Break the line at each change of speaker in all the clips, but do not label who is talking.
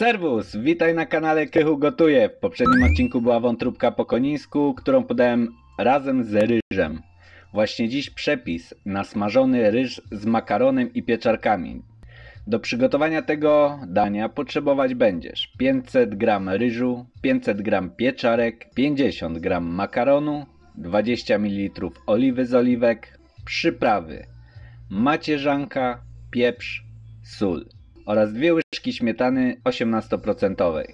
Serwus, witaj na kanale Krychu Gotuje. W poprzednim odcinku była wątróbka po konińsku, którą podałem razem z ryżem. Właśnie dziś przepis na smażony ryż z makaronem i pieczarkami. Do przygotowania tego dania potrzebować będziesz 500 g ryżu, 500 g pieczarek, 50 g makaronu, 20 ml oliwy z oliwek, przyprawy, macierzanka, pieprz, sól oraz dwie łyżki śmietany 18%.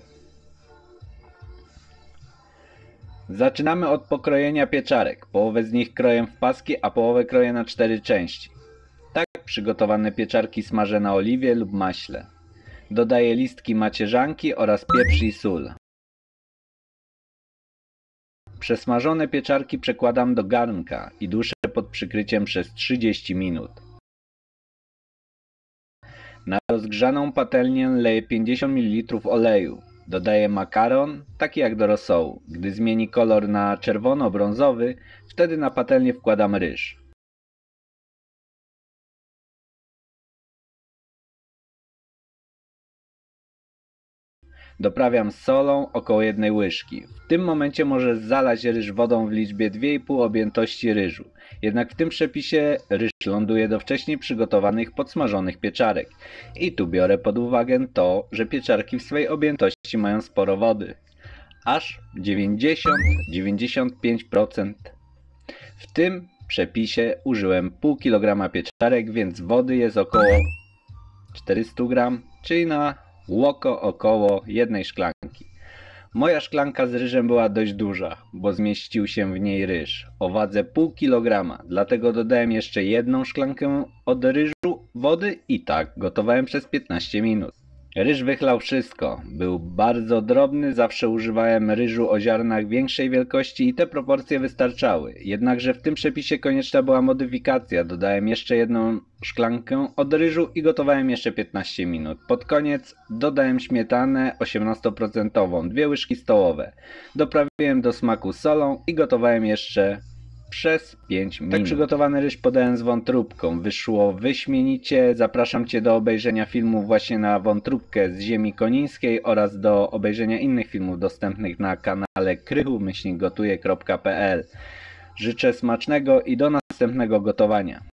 Zaczynamy od pokrojenia pieczarek. Połowę z nich kroję w paski, a połowę kroję na cztery części. Tak przygotowane pieczarki smażę na oliwie lub maśle. Dodaję listki macierzanki oraz pieprz i sól. Przesmażone pieczarki przekładam do garnka i duszę pod przykryciem przez 30 minut. Na rozgrzaną patelnię leję 50 ml oleju. Dodaję makaron, taki jak do rosołu. Gdy zmieni kolor na czerwono-brązowy, wtedy na patelnię wkładam ryż. Doprawiam solą około jednej łyżki. W tym momencie możesz zalać ryż wodą w liczbie 2,5 objętości ryżu. Jednak w tym przepisie ryż ląduje do wcześniej przygotowanych podsmażonych pieczarek. I tu biorę pod uwagę to, że pieczarki w swojej objętości mają sporo wody. Aż 90-95%. W tym przepisie użyłem pół kilograma pieczarek, więc wody jest około 400 gram, czyli na łoko około jednej szklanki. Moja szklanka z ryżem była dość duża, bo zmieścił się w niej ryż o wadze pół kilograma, dlatego dodałem jeszcze jedną szklankę od ryżu wody i tak gotowałem przez 15 minut. Ryż wychlał wszystko. Był bardzo drobny, zawsze używałem ryżu o ziarnach większej wielkości i te proporcje wystarczały. Jednakże w tym przepisie konieczna była modyfikacja. Dodałem jeszcze jedną szklankę od ryżu i gotowałem jeszcze 15 minut. Pod koniec dodałem śmietanę 18%, dwie łyżki stołowe. Doprawiłem do smaku solą i gotowałem jeszcze przez 5 minut. Tak przygotowany ryż podałem z wątróbką. Wyszło wyśmienicie. Zapraszam Cię do obejrzenia filmu właśnie na wątróbkę z ziemi konińskiej oraz do obejrzenia innych filmów dostępnych na kanale krychu-gotuje.pl Życzę smacznego i do następnego gotowania.